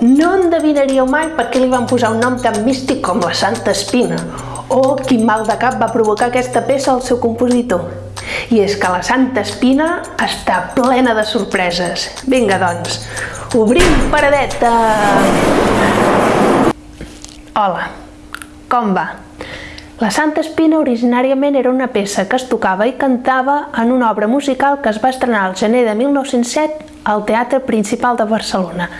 No endevinaríeu mai per què li van posar un nom tan místic com la Santa Espina, o quin mal de cap va provocar aquesta peça al seu compositor. I és que la Santa Espina està plena de sorpreses. Vinga, doncs, obrim paradeta! Hola, com va? La Santa Espina originàriament era una peça que es tocava i cantava en una obra musical que es va estrenar al gener de 1907 al Teatre Principal de Barcelona,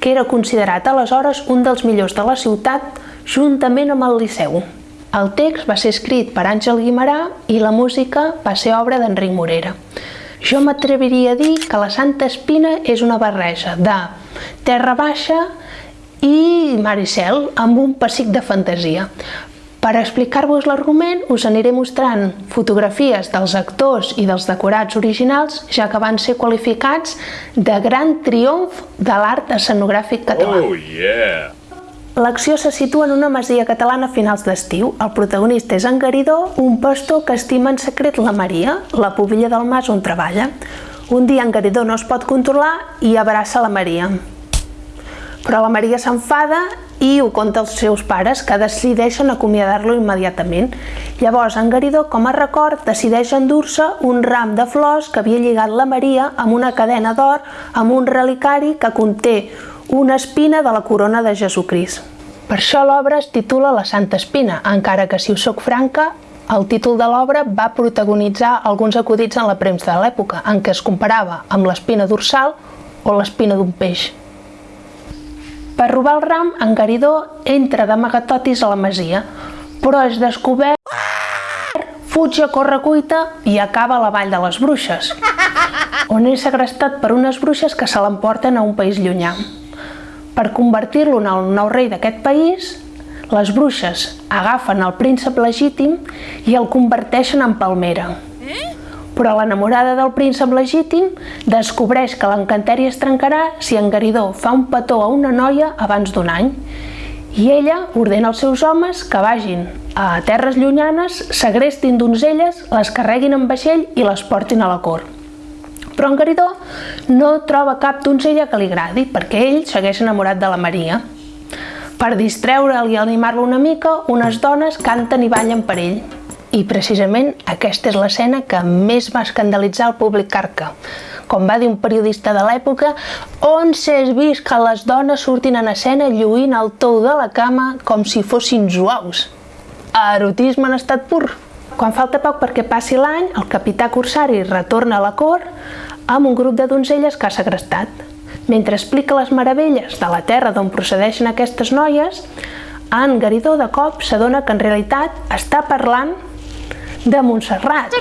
que era considerat aleshores un dels millors de la ciutat juntament amb el Liceu. El text va ser escrit per Àngel Guimarà i la música va ser obra d'Enric Morera. Jo m'atreviria a dir que la Santa Espina és una barreja de terra baixa i Maricel amb un pessic de fantasia. Per explicar-vos l'argument us aniré mostrant fotografies dels actors i dels decorats originals, ja que van ser qualificats de gran triomf de l'art escenogràfic català. Oh, yeah! L'acció se situa en una masia catalana a finals d'estiu. El protagonista és en Garidó, un pastor que estima en secret la Maria, la pubilla del mas on treballa. Un dia en Garidó no es pot controlar i abraça la Maria. Però la Maria s'enfada i ho conta als seus pares, que decideixen acomiadar-lo immediatament. Llavors, en Garidó, com a record, decideix endur-se un ram de flors que havia lligat la Maria amb una cadena d'or amb un relicari que conté una espina de la corona de Jesucrist. Per això l'obra es titula La Santa Espina, encara que, si us soc franca, el títol de l'obra va protagonitzar alguns acudits en la premsa de l'època, en què es comparava amb l'espina dorsal o l'espina d'un peix. Per robar el ram, en Garidó entra d'amagatotis a la masia, però és descobert, fuig a correcuita i acaba a la vall de les bruixes, on és segrestat per unes bruixes que se l'emporten a un país llunyà. Per convertir-lo en el nou rei d'aquest país, les bruixes agafen el príncep legítim i el converteixen en palmera però l'enamorada del príncep legítim descobreix que l'encanteri es trencarà si en Garidó fa un petó a una noia abans d'un any i ella ordena als seus homes que vagin a terres llunyanes, segrestin donzelles, les carreguin en vaixell i les portin a la cort. Però en Garidó no troba cap donzella que li agradi perquè ell segueix enamorat de la Maria. Per distreure'l i animar-lo una mica, unes dones canten i ballen per ell. I precisament aquesta és l'escena que més va escandalitzar el públic carca. Com va dir un periodista de l'època, on s'és vist que les dones surtin en escena lluint el tou de la cama com si fossin zuaus. Erotisme en estat pur. Quan falta poc perquè passi l'any, el capità Corsari retorna a la cort amb un grup de donzelles que ha segrestat. Mentre explica les meravelles de la terra d'on procedeixen aquestes noies, en Garidó de cop s'adona que en realitat està parlant de Montserrat.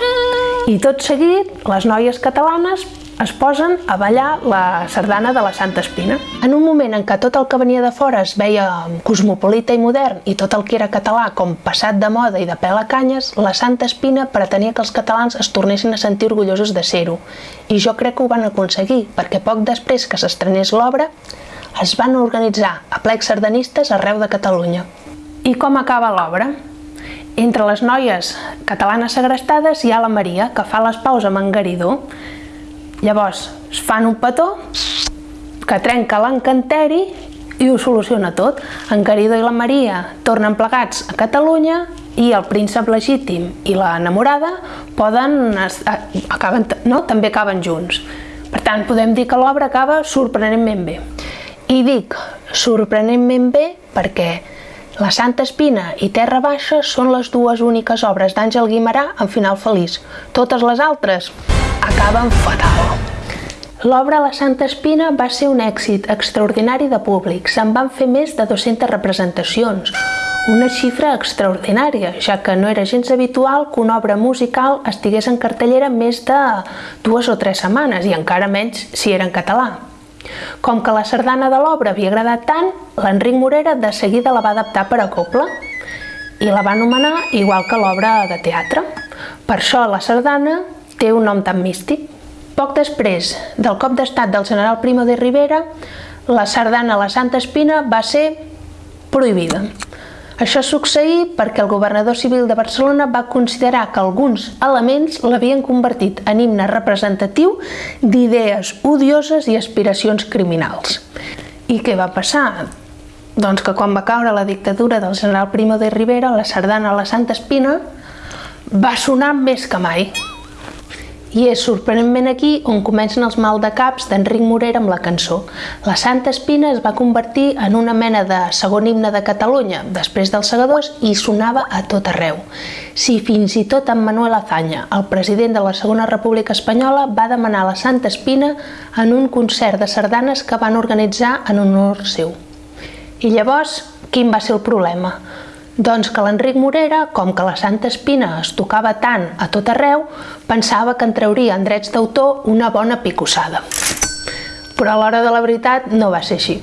I tot seguit, les noies catalanes es posen a ballar la sardana de la Santa Espina. En un moment en què tot el que venia de fora es veia cosmopolita i modern i tot el que era català com passat de moda i de pèl a canyes, la Santa Espina pretenia que els catalans es tornessin a sentir orgullosos de ser-ho. I jo crec que ho van aconseguir, perquè poc després que s'estrenés l'obra, es van organitzar a plecs sardanistes arreu de Catalunya. I com acaba l'obra? Entre les noies catalanes segrestades hi ha la Maria, que fa les paus amb en Garidó. Llavors, es fan un petó que trenca l'encanteri i ho soluciona tot. En Garidó i la Maria tornen plegats a Catalunya i el príncep legítim i la enamorada poden, acaben, no? també acaben junts. Per tant, podem dir que l'obra acaba sorprenentment bé. I dic sorprenentment bé perquè la Santa Espina i Terra Baixa són les dues úniques obres d'Àngel Guimarà amb final feliç. Totes les altres acaben fatal. L'obra La Santa Espina va ser un èxit extraordinari de públic. Se'n van fer més de 200 representacions, una xifra extraordinària, ja que no era gens habitual que una obra musical estigués en cartellera més de dues o tres setmanes, i encara menys si era en català. Com que la sardana de l'obra havia agradat tant, l'Enric Morera de seguida la va adaptar per a coble i la va anomenar igual que l'obra de teatre. Per això la sardana té un nom tan místic. Poc després del cop d'estat del general Primo de Rivera, la sardana La Santa Espina va ser prohibida. Això succeí perquè el governador civil de Barcelona va considerar que alguns elements l'havien convertit en himne representatiu d'idees odioses i aspiracions criminals. I què va passar? Doncs que quan va caure la dictadura del general Primo de Rivera, la sardana a la Santa Espina va sonar més que mai. I és sorprenentment aquí on comencen els maldecaps d'Enric Morera amb la cançó. La Santa Espina es va convertir en una mena de segon himne de Catalunya, després dels segadors, i sonava a tot arreu. Si fins i tot en Manuel Azaña, el president de la Segona República Espanyola, va demanar la Santa Espina en un concert de sardanes que van organitzar en honor seu. I llavors, quin va ser el problema? Doncs que l'Enric Morera, com que la Santa Espina es tocava tant a tot arreu, pensava que en trauria en drets d'autor una bona picossada. Però a l'hora de la veritat no va ser així.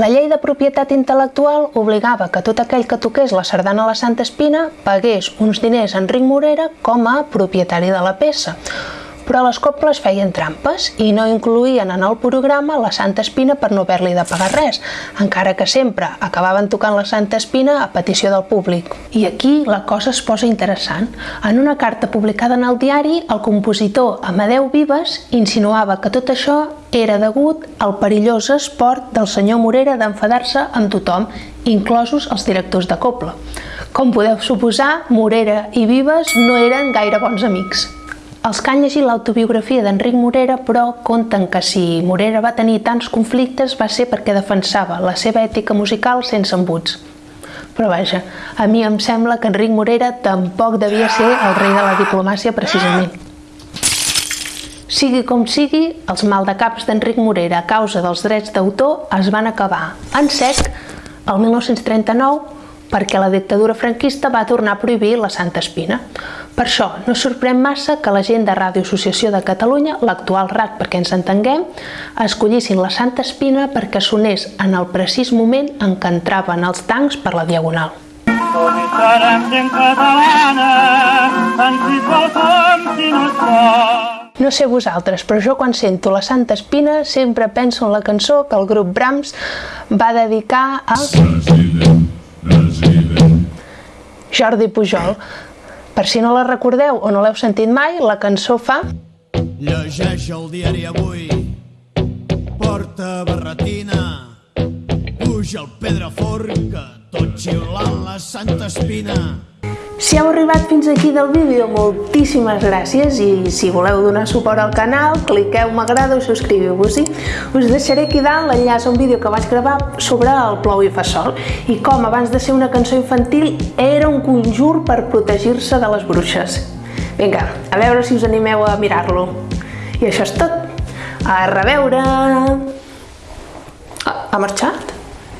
La llei de propietat intel·lectual obligava que tot aquell que toqués la sardana a la Santa Espina pagués uns diners a Enric Morera com a propietari de la peça, però les coples feien trampes i no incluïen en el programa la Santa Espina per no haver-li de pagar res, encara que sempre acabaven tocant la Santa Espina a petició del públic. I aquí la cosa es posa interessant. En una carta publicada en el diari, el compositor Amadeu Vives insinuava que tot això era degut al perillós esport del senyor Morera d'enfadar-se amb tothom, inclosos els directors de Copla. Com podeu suposar, Morera i Vives no eren gaire bons amics. Els que han llegit l'autobiografia d'Enric Morera, però, conten que si Morera va tenir tants conflictes va ser perquè defensava la seva ètica musical sense embuts. Però vaja, a mi em sembla que Enric Morera tampoc devia ser el rei de la diplomàcia precisament. Sigui com sigui, els maldecaps d'Enric Morera a causa dels drets d'autor es van acabar en sec el 1939 perquè la dictadura franquista va tornar a prohibir la Santa Espina. Per això, no sorprèn massa que la gent de Ràdio Associació de Catalunya, l'actual RAC perquè ens entenguem, escollissin la Santa Espina perquè sonés en el precís moment en què entraven els tancs per la Diagonal. No sé vosaltres, però jo quan sento la Santa Espina sempre penso en la cançó que el grup Brahms va dedicar a Jordi Pujol. Per si no la recordeu o no l'heu sentit mai, la cançó fa... Llegeix el diari avui, porta barretina, puja el Pedraforca, tot xiulant la Santa Espina. Si heu arribat fins aquí del vídeo, moltíssimes gràcies i si voleu donar suport al canal, cliqueu m'agrada i subscriviu-vos-hi. Us deixaré aquí dalt l'enllaç a un vídeo que vaig gravar sobre el plou i fa sol i com abans de ser una cançó infantil era un conjur per protegir-se de les bruixes. Vinga, a veure si us animeu a mirar-lo. I això és tot. A reveure! Ha marxat?